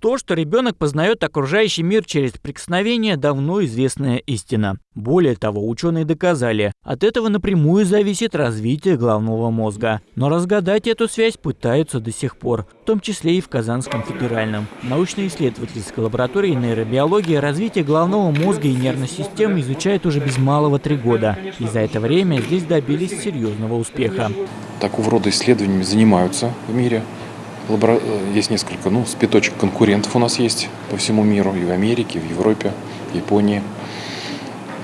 То, что ребенок познает окружающий мир через прикосновение, давно известная истина. Более того, ученые доказали, от этого напрямую зависит развитие головного мозга. Но разгадать эту связь пытаются до сих пор, в том числе и в Казанском федеральном. Научно-исследовательской лаборатории нейробиологии развитие головного мозга и нервной системы изучают уже без малого три года. И за это время здесь добились серьезного успеха. Такого рода исследованиями занимаются в мире. Э, есть несколько, ну, спиточек конкурентов у нас есть по всему миру, и в Америке, и в Европе, в Японии.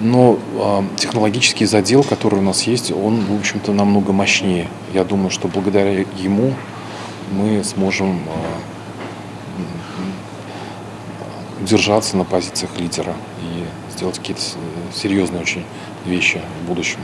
Но э, технологический задел, который у нас есть, он, в общем-то, намного мощнее. Я думаю, что благодаря ему мы сможем э, удержаться на позициях лидера и сделать какие-то серьезные очень вещи в будущем.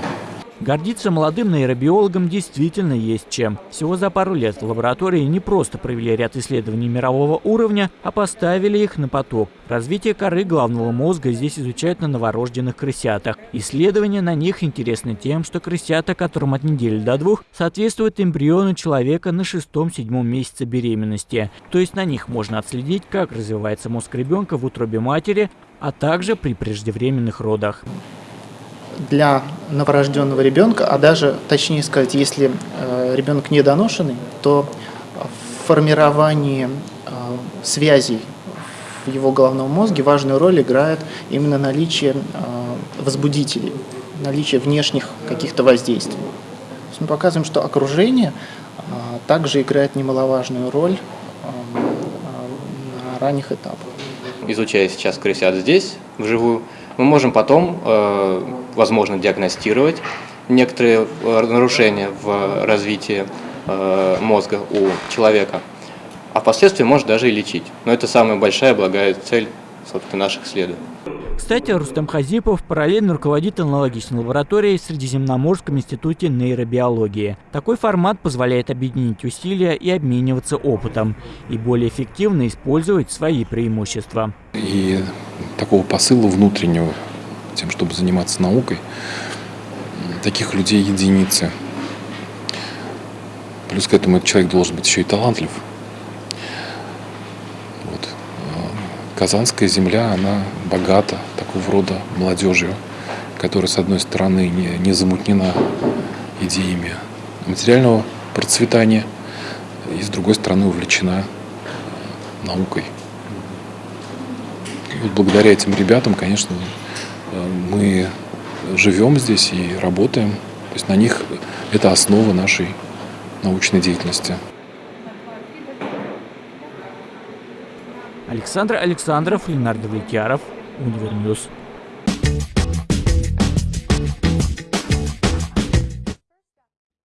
Гордиться молодым нейробиологам действительно есть чем. Всего за пару лет в лаборатории не просто провели ряд исследований мирового уровня, а поставили их на поток. Развитие коры головного мозга здесь изучают на новорожденных крысятах. Исследования на них интересны тем, что крысята, которым от недели до двух, соответствуют эмбриону человека на шестом-седьмом месяце беременности. То есть на них можно отследить, как развивается мозг ребенка в утробе матери, а также при преждевременных родах для новорожденного ребенка, а даже, точнее сказать, если э, ребенок недоношенный, то в формировании э, связей в его головном мозге важную роль играет именно наличие э, возбудителей, наличие внешних каких-то воздействий. То есть мы показываем, что окружение также играет немаловажную роль на ранних этапах. Изучая сейчас крысят здесь, вживую, мы можем потом, э, возможно, диагностировать некоторые э, нарушения в развитии э, мозга у человека, а впоследствии может даже и лечить. Но это самая большая благая цель собственно, наших исследований. Кстати, Рустам Хазипов параллельно руководит аналогичной лабораторией в Средиземноморском институте нейробиологии. Такой формат позволяет объединить усилия и обмениваться опытом, и более эффективно использовать свои преимущества. И такого посыла внутреннего, тем, чтобы заниматься наукой, таких людей единицы. Плюс к этому этот человек должен быть еще и талантлив. Вот. Казанская земля, она богата такого рода молодежью, которая, с одной стороны, не, не замутнена идеями материального процветания, и, с другой стороны, увлечена наукой. И вот благодаря этим ребятам, конечно, мы живем здесь и работаем. То есть на них это основа нашей научной деятельности. Александр Александров, Ленар Давлетьяров, Univer News.